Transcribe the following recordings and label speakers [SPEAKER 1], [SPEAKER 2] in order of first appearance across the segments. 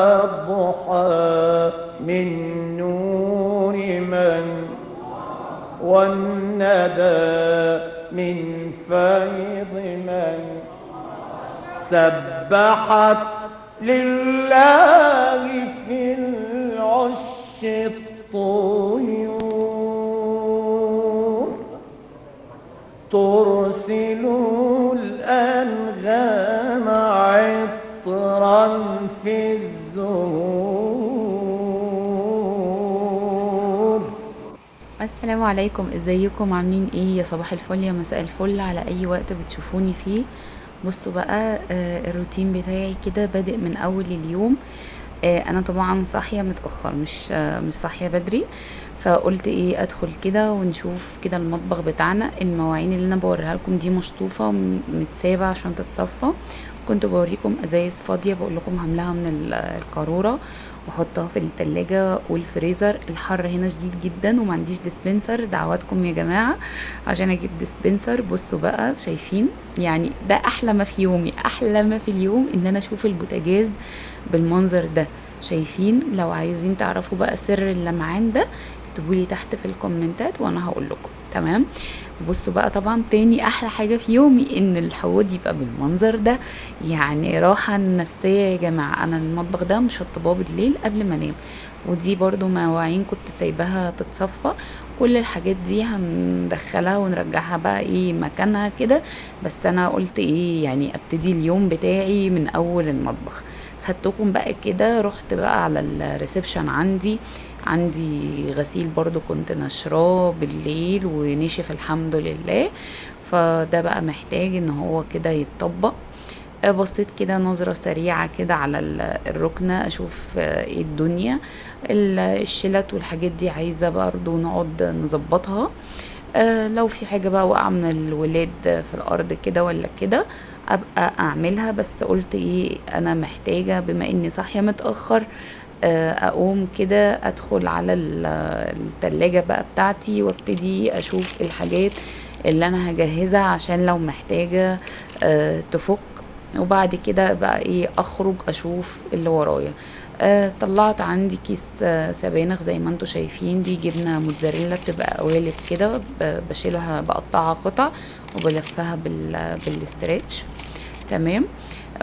[SPEAKER 1] الضحى من نور من والندى من فيض من سبحت لله في العش الطيور ترسل الأنغام عطرا في الزهور
[SPEAKER 2] السلام عليكم. إزيكم؟ عاملين إيه؟ يا صباح الفل يا مساء الفل. على أي وقت بتشوفوني فيه؟ بصوا بقى آه، الروتين بتاعي كده بادئ من أول اليوم. آه، أنا طبعا صاحية متأخر مش آه، مش صاحية بدري. فقلت إيه أدخل كده ونشوف كده المطبخ بتاعنا. المواعين اللي أنا بوريها لكم دي مشطوفة متسابه عشان تتصفى. كنت بوريكم أزايز فاضية بقول لكم هملاها من ال- القارورة وأحطها في التلاجة والفريزر. الحر هنا شديد جدا وما عنديش dispenser دعواتكم يا جماعة. عشان أجيب dispenser بصوا بقى شايفين؟ يعني ده أحلى ما في يومي أحلى ما في اليوم إن أنا أشوف البوتاجاز بالمنظر ده. شايفين؟ لو عايزين تعرفوا بقى سر اللمعان ده اكتبوا لي تحت في الكومنتات وأنا هقول لكم. تمام؟ بصوا بقى طبعا تاني أحلى حاجة في يومي إن الحوض يبقى بالمنظر ده. يعني راحة نفسية يا جماعة. أنا المطبخ ده مشطباه بالليل قبل ما أنام. ودي برضو مواعين كنت سايباها تتصفى. كل الحاجات دي هندخلها ونرجعها بقى إيه مكانها كده. بس أنا قلت إيه يعني أبتدي اليوم بتاعي من أول المطبخ. خدتكم بقى كده رحت بقى على الريسبشن عندي. عندي غسيل برضو كنت نشراه بالليل ونشف الحمد لله. فده بقى محتاج إن هو كده يتطبق. آه، بصيت كده نظرة سريعة كده على ال- الركنة أشوف آه، إيه الدنيا. ال- الشلت والحاجات دي عايزة برضو نقعد نظبطها. آه، لو في حاجة بقى واقعة من الولاد في الأرض كده ولا كده أبقى أعملها. بس قلت إيه أنا محتاجة بما إني صاحية متأخر آه، أقوم كده أدخل على ال- التلاجة بقى بتاعتي وأبتدي أشوف الحاجات اللي أنا هجهزها عشان لو محتاجة آه، تفك. وبعد كده بقى إيه أخرج أشوف اللي ورايا. آه طلعت عندي كيس آه سبانخ زي ما أنتم شايفين دي جبنة موتزاريلا بتبقى قوالب كده بشيلها بقطعها قطع وبلفها بال بالاسترتش تمام؟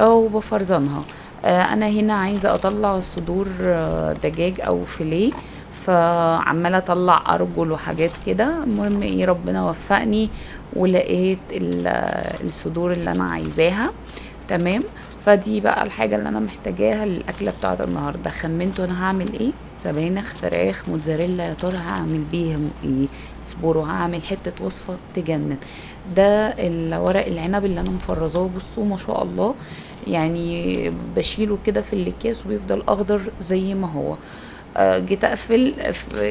[SPEAKER 2] وبفرزنها. أنا هنا عايزة أطلع صدور آه، دجاج أو فيليه فعمالة أطلع أرجل وحاجات كده. المهم إيه ربنا وفقني ولقيت ال- الصدور اللي أنا عايزاها. تمام؟ فدي بقى الحاجة اللي أنا محتاجاها للأكلة بتاعت النهارده. خمنتوا أنا هعمل إيه؟ سبانخ فراخ موتزاريلا يا ترى هعمل بيهم إيه؟ اصبروا هعمل حتة وصفة تجنن. ده الورق العنب اللي أنا مفرزاه بصوا ما شاء الله. يعني بشيله كده في الإكياس وبيفضل أخضر زي ما هو. آه، جيت أقفل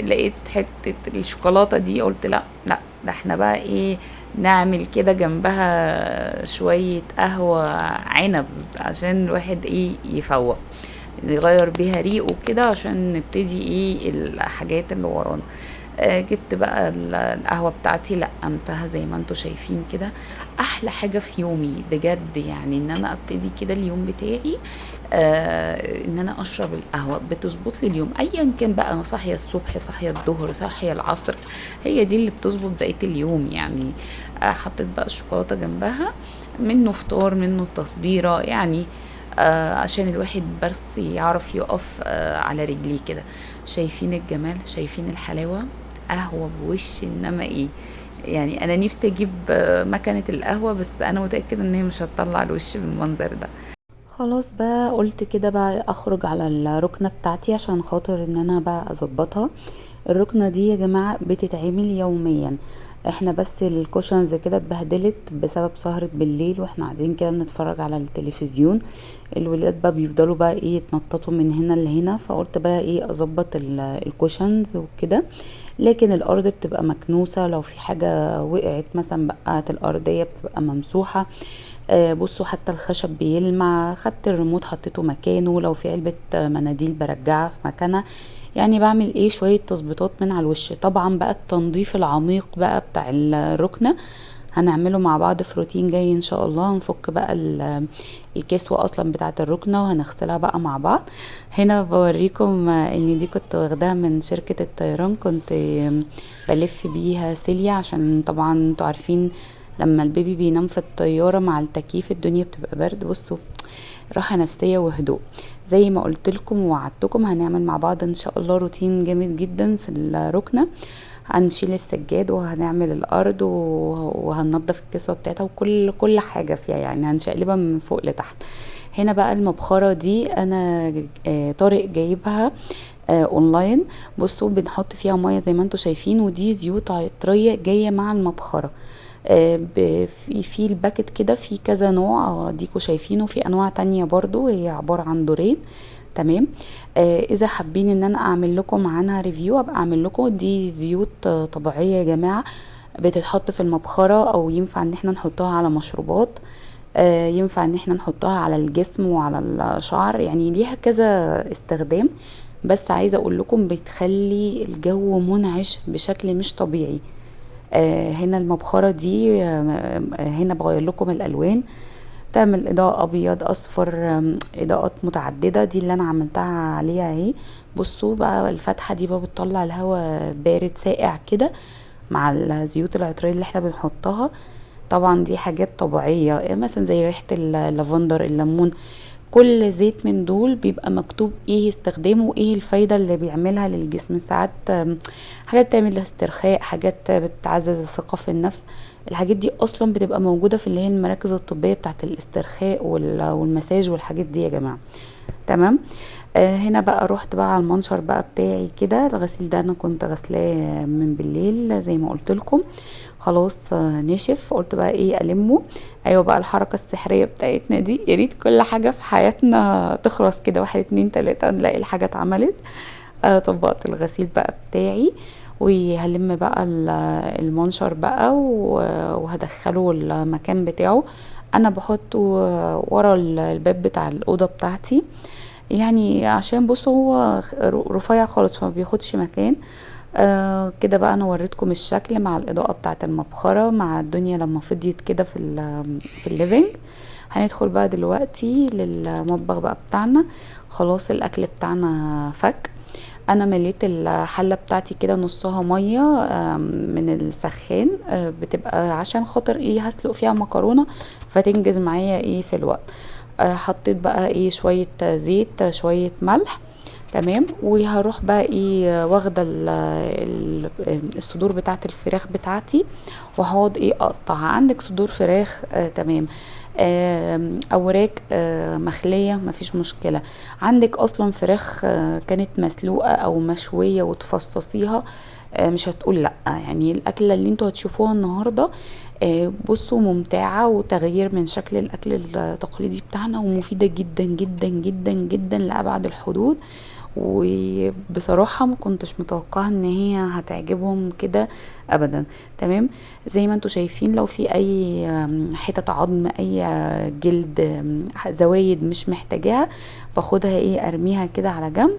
[SPEAKER 2] لقيت حتة الشوكولاتة دي قلت لا لا ده إحنا بقى إيه نعمل كده جنبها شوية قهوة عنب عشان الواحد إيه يفوق نغير بيها ريقه كده عشان نبتدي إيه الحاجات اللي ورانا. جبت بقى ال- القهوة بتاعتي. لقمتها زي ما أنتوا شايفين كده. أحلى حاجة في يومي بجد يعني إن أنا أبتدي كده اليوم بتاعي آه إن أنا أشرب القهوة. بتظبط لي اليوم. ايا كان بقى أنا صاحية الصبح صاحية الظهر صاحية العصر. هي دي اللي بتظبط بقية اليوم يعني. آه حطيت بقى الشوكولاتة جنبها منه فطار منه تصبيرة يعني آه عشان الواحد بس يعرف يقف آه على رجليه كده. شايفين الجمال شايفين الحلاوة؟ قهوة بوش إنما إيه؟ يعني أنا نفسي أجيب مكنة القهوة بس أنا متأكدة إن هي مش هتطلع الوش بالمنظر ده. خلاص بقى قلت كده بقى أخرج على الركنة بتاعتي عشان خاطر إن أنا بقى أظبطها. الركنة دي يا جماعة بتتعمل يوميا. إحنا بس الكوشنز كده اتبهدلت بسبب سهرة بالليل وإحنا قاعدين كده بنتفرج على التلفزيون. الولاد بقى بيفضلوا بقى إيه يتنططوا من هنا لهنا فقلت بقى إيه اظبط ال- الكوشنز وكده. لكن الأرض بتبقى مكنوسة لو في حاجة وقعت مثلا بقعت الأرضية بتبقى ممسوحة. آه، بصوا حتى الخشب بيلمع خدت الريموت حطيته مكانه لو في علبة مناديل برجعها في مكانها. يعني بعمل إيه شوية تظبيطات من على الوش. طبعا بقى التنظيف العميق بقى بتاع الركنة هنعمله مع بعض في روتين جاي إن شاء الله. هنفك بقى ال- الكسوة أصلا بتاعة الركنة وهنغسلها بقى مع بعض. هنا بوريكم إن دي كنت واخداها من شركة الطيران. كنت بلف بيها سيليا عشان طبعا أنتوا عارفين لما البيبي بينام في الطيارة مع التكييف الدنيا بتبقى برد. بصوا راحة نفسية وهدوء. زي ما قلت لكم ووعدتكم هنعمل مع بعض إن شاء الله روتين جامد جدا في الركنة. هنشيل السجاد وهنعمل الأرض وهننضف الكسوة بتاعتها وكل كل حاجة فيها يعني. هنشقلبها من فوق لتحت. هنا بقى المبخرة دي أنا آه، طارق جايبها آه، اونلاين بصوا بنحط فيها مية زي ما أنتم شايفين ودي زيوت عطرية جاية مع المبخرة. آه، في في ال packet كده في كذا نوع آه، ديكوا شايفينه. في أنواع تانية برضو هي عبارة عن دورين. تمام؟ آه إذا حابين إن أنا أعمل لكم عنها ريفيو أبقى أعمل لكم. دي زيوت آه، طبيعية يا جماعة. بتتحط في المبخرة أو ينفع إن إحنا نحطها على مشروبات. آه، ينفع إن إحنا نحطها على الجسم وعلى الشعر. يعني ليها كذا استخدام. بس عايزة أقول لكم بتخلي الجو منعش بشكل مش طبيعي. آه، هنا المبخرة دي آه، آه، هنا بغير لكم الألوان. تعمل إضاءة أبيض أصفر آم، إضاءات متعددة. دي اللي أنا عملتها عليها أهي. بصوا بقى الفتحة دي بقى بتطلع الهواء بارد ساقع كده مع الزيوت العطرية اللي إحنا بنحطها. طبعا دي حاجات طبيعية مثلا زي ريحة اللافندر الليمون. كل زيت من دول بيبقى مكتوب إيه استخدامه وايه الفايدة اللي بيعملها للجسم. ساعات حاجات بتعمل استرخاء حاجات بتعزز الثقة في النفس. الحاجات دي أصلا بتبقى موجودة في اللي هي المراكز الطبية بتاعت الاسترخاء وال- والمساج والحاجات دي يا جماعة. تمام؟ آه هنا بقى رحت بقى على المنشر بقى بتاعي كده. الغسيل ده أنا كنت غسلاه من بالليل زي ما قلت لكم. خلاص آه نشف. قلت بقى إيه ألمه. أيوه بقى الحركة السحرية بتاعتنا دي. يا ريت كل حاجة في حياتنا تخلص كده. واحد اتنين تلاتة نلاقي الحاجة اتعملت. آه طبقت الغسيل بقى بتاعي. وهلم بقى ال- المنشر بقى وهدخله المكان بتاعه. أنا بحطه ورا الباب بتاع الأوضة بتاعتي. يعني عشان بصوا هو رفيع خالص فما بياخدش مكان. آه كده بقى أنا وريتكم الشكل مع الإضاءة بتاعه المبخرة مع الدنيا لما فضيت كده في ال- في الليفينج. هندخل بقى دلوقتي للمطبخ بقى بتاعنا. خلاص الأكل بتاعنا فك. أنا مليت الحلة بتاعتي كده نصها مية من السخان. آه، بتبقى عشان خاطر إيه هسلق فيها مكرونة فتنجز معايا إيه في الوقت. حطيت بقى إيه شوية زيت آه، شوية ملح تمام؟ وهروح بقى إيه واخدة ال- ال- الصدور بتاعة الفراخ بتاعتي وهقعد إيه اقطعها. عندك صدور فراخ آه تمام. آم، أوراق آه مخلية مفيش مشكلة. عندك أصلا فراخ آه كانت مسلوقة أو مشوية وتفصصيها آه مش هتقول لأ. يعني الأكلة اللي أنتوا هتشوفوها النهارده آه بصوا ممتعة وتغيير من شكل الأكل التقليدي بتاعنا ومفيدة جدا جدا جدا جدا لأبعد الحدود. وبصراحة ما كنتش متوقعة إن هي هتعجبهم كده ابدا. تمام؟ زي ما أنتوا شايفين لو في أي حتت عظم أي آه، جلد زوايد مش محتاجاها باخدها إيه أرميها كده على جنب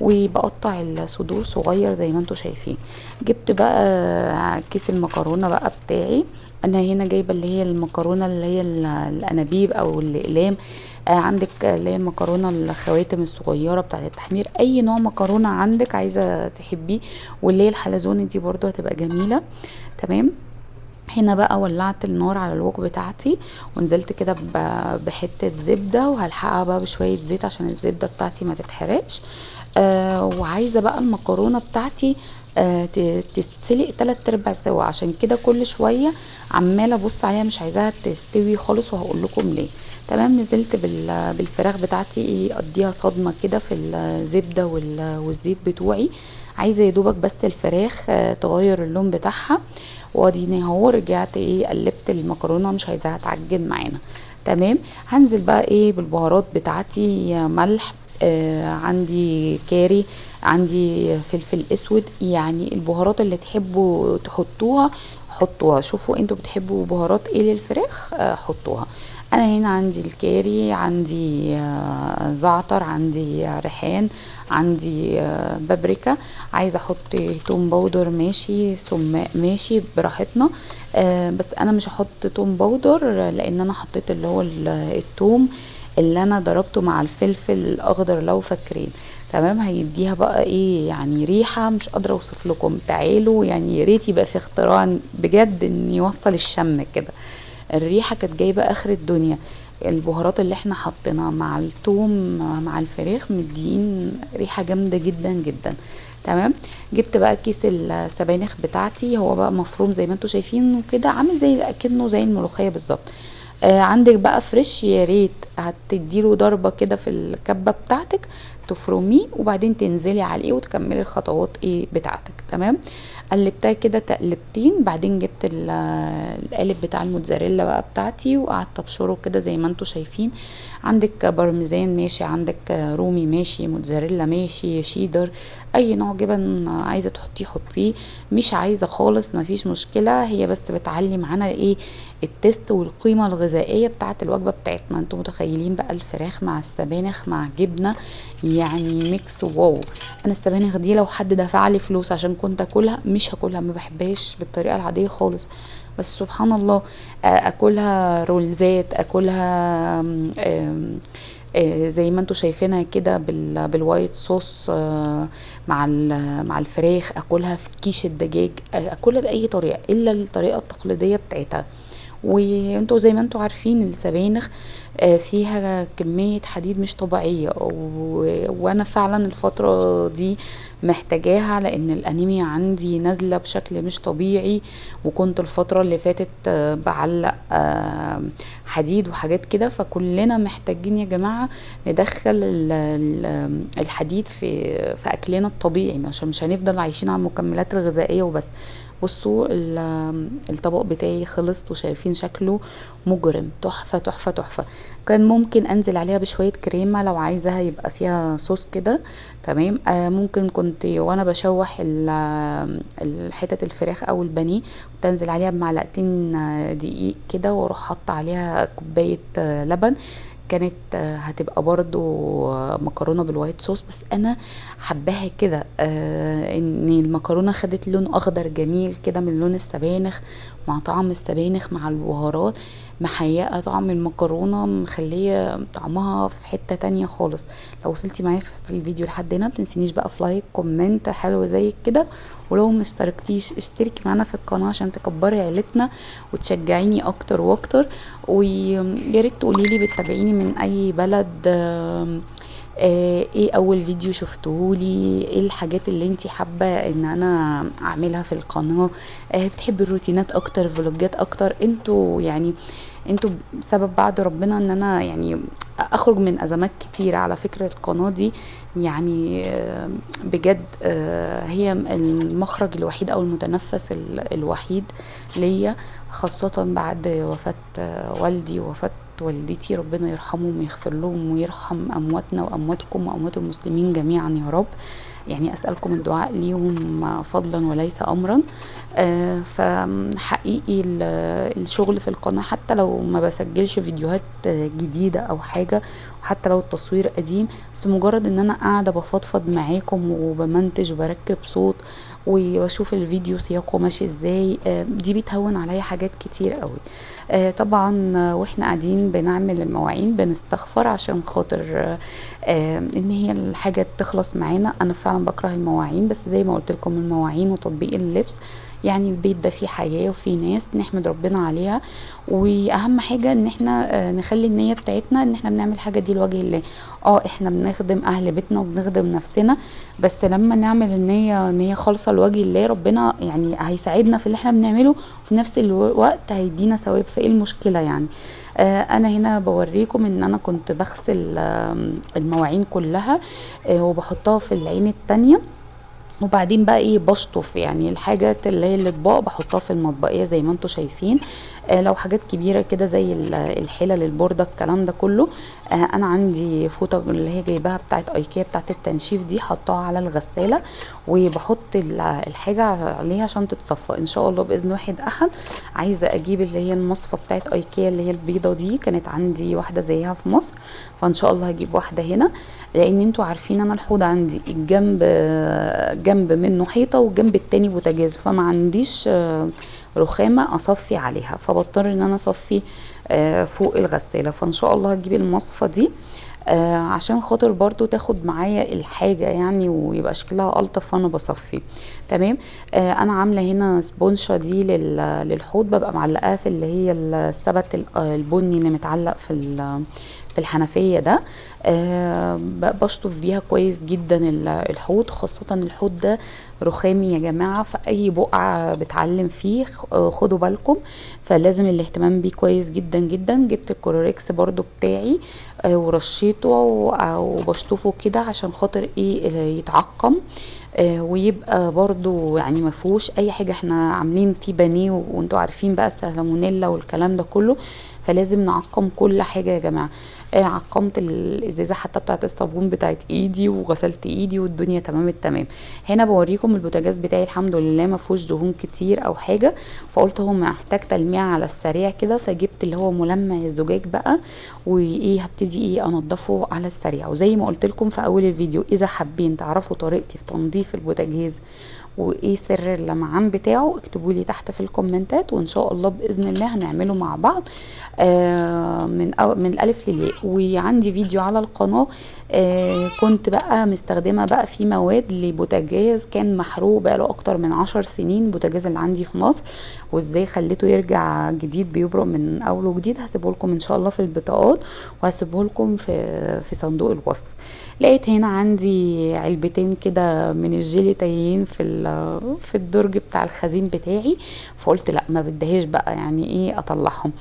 [SPEAKER 2] وبقطع الصدور صغير زي ما أنتوا شايفين. جبت بقى كيس المكرونة بقى بتاعي. أنا هنا جايبة اللي هي المكرونة اللي هي ال- الأنابيب أو الأقلام. آه عندك اللي هي المكرونة الخواتم الصغيرة بتاعة التحمير. أي نوع مكرونة عندك عايزة تحبيه واللي هي الحلزوني دي برضو هتبقى جميلة. تمام؟ هنا بقى ولعت النار على الوك بتاعتي ونزلت كده بحتة زبدة وهلحقها بقى بشوية زيت عشان الزبدة بتاعتي ما تتحرقش. آه وعايزة بقى المكرونة بتاعتي آه تتسلق تلات أرباع سوا. عشان كده كل شوية عمالة أبص عليها مش عايزاها تستوي خالص وهقول لكم ليه. تمام نزلت بال- بالفراخ بتاعتي أديها صدمة كده في الزبدة وال- والزيت بتوعي. عايزة يا دوبك بس الفراخ آه تغير اللون بتاعها. واديني اهو رجعت إيه قلبت المكرونة مش عايزاها تعجن معانا. تمام هنزل بقى إيه بالبهارات بتاعتي. ملح آه عندي كاري عندي فلفل أسود يعني البهارات اللي تحبوا تحطوها حطوها. شوفوا أنتوا بتحبوا بهارات إيه للفراخ آه حطوها. أنا هنا عندي الكاري عندي آه، زعتر عندي ريحان عندي آه، بابريكا. عايزة أحط توم powder ماشي سماق ماشي براحتنا. بس أنا مش هحط توم powder لأن أنا حطيت اللي هو ال- التوم اللي أنا ضربته مع الفلفل الأخضر لو فاكرين. تمام؟ هيديها بقى إيه؟ يعني ريحة مش قادرة اوصف لكم. تعالوا يعني يا ريت يبقى في اختراع بجد ان يوصل الشم كده. الريحة كانت جايبة آخر الدنيا. البهارات اللي إحنا حطيناها مع الثوم مع الفراخ مدين ريحة جامدة جدا جدا. تمام؟ جبت بقى كيس السبانخ بتاعتي. هو بقى مفروم زي ما أنتم شايفين وكده عامل زي أكنه زي الملوخية بالظبط. عندك بقى فريش يا ريت هتديله ضربة كده في الكبة بتاعتك تفرميه وبعدين تنزلي عليه وتكملي الخطوات إيه بتاعتك تمام؟ قلبتها كده تقلبتين بعدين جبت ال- القالب بتاع الموتزاريلا بقى بتاعتي وقعدت أبشره كده زي ما أنتم شايفين. عندك بارميزان ماشي عندك رومي ماشي موتزاريلا ماشي شيدر أي نوع جبن عايزة تحطيه حطيه. مش عايزة خالص مفيش مشكلة. هي بس بتعلي معانا إيه؟ ال taste والقيمة الغذائية بتاعة الوجبة بتاعتنا. أنتم متخيلين بقى الفراخ مع السبانخ مع جبنة؟ يعني mix wow أنا السبانخ دي لو حد دفع لي فلوس عشان كنت أكلها مش هاكلها. ما بحبهاش بالطريقة العادية خالص. بس سبحان الله آه، أكلها رولزات أكلها زي ما أنتوا شايفينها كده بال- بالوايت صوص آه، مع مع الفراخ أكلها في كيش الدجاج آه، أكلها بأي طريقة إلا الطريقة التقليدية بتاعتها. وانتوا زي ما أنتوا عارفين السبانخ آه، فيها كمية حديد مش طبيعية. وأنا فعلا الفترة دي محتاجاها لأن الأنيميا عندي نازلة بشكل مش طبيعي. وكنت الفترة اللي فاتت آه، بعلق آه، حديد وحاجات كده. فكلنا محتاجين يا جماعة ندخل ال- ال- الحديد في في أكلنا الطبيعي. عشان مش هنفضل عايشين على المكملات الغذائية وبس. بصوا ال- الطبق بتاعي خلص وشايفين شكله مجرم. تحفة تحفة تحفة. كان ممكن أنزل عليها بشوية كريمة لو عايزاها يبقى فيها صوص كده. تمام؟ آه ممكن كنت وأنا بشوح الحتت الفراخ أو البانيه كنت أنزل عليها بمعلقتين آه، دقيق كده وأروح حاطة عليها كوباية آه، لبن. كانت آه، هتبقى برضو آه، مكرونة بال white sauce. بس أنا حباها كده آه إن المكرونة خدت لون أخضر جميل كده من لون السبانخ مع طعم السبانخ مع البهارات محيقة طعم المكرونة مخلية طعمها في حتة تانية خالص. لو وصلتي معايا في الفيديو لحد هنا متنسينيش بقى في like comment حلو زي كده. ولو ما اشتركتيش اشتركي معانا في القناة عشان تكبري عيلتنا وتشجعيني أكتر وأكتر. ويا ريت تقولي لي بتتابعيني من أي بلد آه، إيه أول فيديو شفتهولي؟ إيه الحاجات اللي انتي حابة إن أنا أعملها في القناة؟ آه، بتحبي الروتينات أكتر فلوجات أكتر؟ أنتوا يعني أنتوا سبب بعد ربنا إن أنا يعني أخرج من أزمات كتيرة على فكرة القناة دي. يعني آه، بجد آه، هي المخرج الوحيد أو المتنفس ال- الوحيد ليا. خاصة بعد وفاة والدي ووفاة والدتي ربنا يرحمهم ويغفر لهم ويرحم أمواتنا وأمواتكم وأموات المسلمين جميعا يا رب. يعني أسألكم الدعاء ليهم فضلا وليس امرا. آه، فحقيقي ال- الشغل في القناة حتى لو ما بسجلش فيديوهات جديدة أو حاجة وحتى لو التصوير قديم بس مجرد إن أنا قاعدة بفضفض معاكم وبمنتج وبركب صوت واشوف الفيديو سياقه ماشي إزاي آه، دي بتهون عليا حاجات كتير قوي. طبعا آه، وإحنا قاعدين بنعمل المواعين بنستغفر عشان خاطر آه، آه، إن هي الحاجة تخلص معانا. أنا فعلا بكره المواعين بس زي ما قلت لكم المواعين وتطبيق اللبس. يعني البيت ده فيه حياة وفيه ناس نحمد ربنا عليها. وأهم حاجة إن إحنا آه، نخلي النية بتاعتنا إن إحنا بنعمل حاجة دي لوجه الله. آه إحنا بنخدم أهل بيتنا وبنخدم نفسنا بس لما نعمل النية هي خالصة لوجه الله ربنا يعني هيساعدنا في اللي إحنا بنعمله. وفي نفس الوقت هيدينا ثواب فايه المشكلة يعني؟ آه، أنا هنا بوريكم إن أنا كنت بغسل المواعين كلها آه، وبحطها في العين التانية. وبعدين بقى إيه بشطف يعني الحاجات اللي هي الإطباق بحطها في المطبقية زي ما أنتم شايفين. لو حاجات كبيرة كده زي ال- الحلل البوردة الكلام ده كله آه أنا عندي فوطة اللي هي جايباها بتاعت ايكيا بتاعت التنشيف دي حطاها على الغسالة وبحط ال- الحاجة عليها عشان تتصفى. إن شاء الله بإذن واحد أحد عايزة أجيب اللي هي المصفى بتاعت ايكيا اللي هي البيضة دي كانت عندي واحدة زيها في مصر فإن شاء الله هجيب واحدة هنا لأن أنتوا عارفين أنا الحوض عندي الجنب جنب منه حيطة والجنب التاني بوتاجاز فما عنديش آه، رخامة أصفي عليها. فبضطر إن أنا أصفي آه، فوق الغسالة. فإن شاء الله هجيب المصفى دي آه عشان خاطر برضو تاخد معايا الحاجة يعني ويبقى شكلها ألطف وأنا بصفي. تمام؟ آه أنا عاملة هنا سبونشة دي لل- للحوض. ببقى معلقاها في اللي هي السبت ال- البني اللي متعلق في في الحنفية ده. آه بشطف بيها كويس جدا ال- الحوض خاصة الحوض ده رخامي يا جماعة في أي بقعة بتعلم فيه آه، خدوا بالكم. فلازم الاهتمام بيه كويس جدا جدا. جبت الكلوريكس برضو بتاعي آه، ورشيته و- وبشطفه كده عشان خاطر إيه آه، يتعقم. آه، ويبقى برضو يعني ما فيهوش أي حاجة. إحنا عاملين فيه بانيه وأنتوا عارفين بقى السالمونيلا والكلام ده كله. فلازم نعقم كل حاجة يا جماعة. آه، عقمت الإزازة حتى بتاعت الصابون بتاعت إيدي وغسلت إيدي والدنيا تمام التمام. هنا بوريكم البوتاجاز بتاعي الحمد لله ما فيهوش دهون كتير أو حاجة. فقلت هو محتاج تلميع على السريع كده فجبت اللي هو ملمع الزجاج بقى وإيه هبتدي إيه أنضفه على السريع. وزي ما قلت لكم في أول الفيديو إذا حابين تعرفوا طريقتي في تنظيف البوتاجاز وإيه سر اللمعان بتاعه اكتبوا لي تحت في الكومنتات وإن شاء الله بإذن الله هنعمله مع بعض آه من من الألف للياء. وعندي فيديو على القناة. آه كنت بقى مستخدمة بقى في مواد لبوتاجاز كان محروق بقاله أكتر من عشر سنين بوتاجاز اللي عندي في مصر وإزاي خليته يرجع جديد بيبرق من أول وجديد هسيبه لكم إن شاء الله في البطاقات وهسيبه لكم في في صندوق الوصف. لقيت هنا عندي علبتين كده من الجيلي تايهين في في الدرج بتاع الخزين بتاعي. فقلت لا ما بدهاش بقى يعني إيه أطلعهم.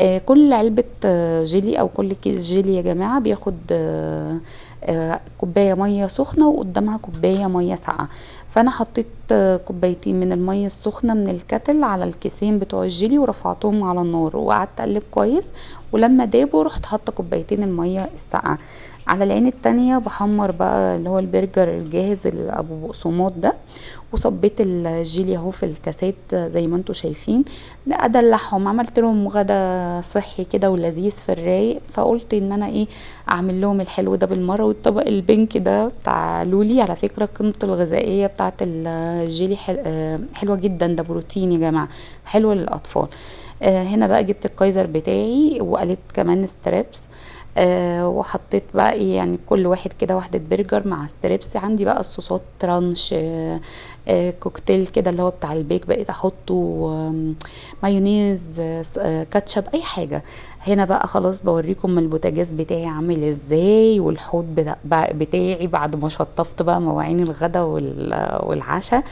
[SPEAKER 2] آه كل علبة آه، جيلي أو كل كيس جيلي يا جماعة بياخد آه آه كوباية مية سخنة وقدامها كوباية مية ساقعة. فأنا حطيت آه، كوبايتين من المية السخنة من ال kettle على الكيسين بتوع الجيلي ورفعتهم على النار وقعدت أقلب كويس. ولما دابوا رحت حاطة كوبايتين المية الساقعة. على العين التانية بحمر بقى اللي هو البرجر الجاهز أبو بقسماط ده وصبيت الجيلي أهو في الكاسات زي ما أنتوا شايفين. أدلعهم عملت لهم غدا صحي كده ولذيذ في الرايق. فقلت إن أنا إيه أعمل لهم الحلو ده بالمرة. والطبق ال pink ده بتاع لولي على فكرة قيمته الغذائية بتاعت الجيلي حل... آه، حلوة جدا. ده بروتين يا جماعة حلوة للأطفال. آه، هنا بقى جبت الكايزر بتاعي وقلت كمان strips. آه وحطيت بقى إيه يعني كل واحد كده واحدة برجر مع strips. عندي بقى الصوصات ranch آه آه كوكتيل كده اللي هو بتاع البيك بقيت أحطه مايونيز آه آه كاتشب أي حاجة. هنا بقى خلاص بوريكم البوتاجاز بتاعي عامل إزاي والحوض بتاعي بعد ما شطفت بقى مواعين الغدا وال- والعشاء.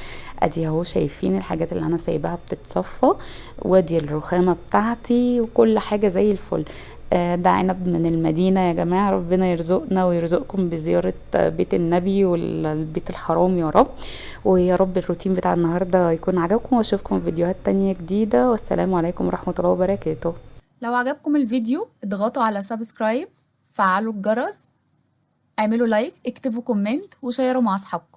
[SPEAKER 2] أدي أهو شايفين الحاجات اللي أنا سايباها بتتصفى وأدي الرخامة بتاعتي وكل حاجة زي الفل. ده عنب من المدينة يا جماعة. ربنا يرزقنا ويرزقكم بزيارة آه، بيت النبي والبيت الحرام يا رب. ويا رب الروتين بتاع النهاردة يكون عجبكم. وأشوفكم في فيديوهات تانية جديدة. والسلام عليكم ورحمة الله وبركاته.
[SPEAKER 3] لو عجبكم الفيديو اضغطوا على subscribe فعلوا الجرس اعملوا like اكتبوا comment وشيروا مع أصحابكم.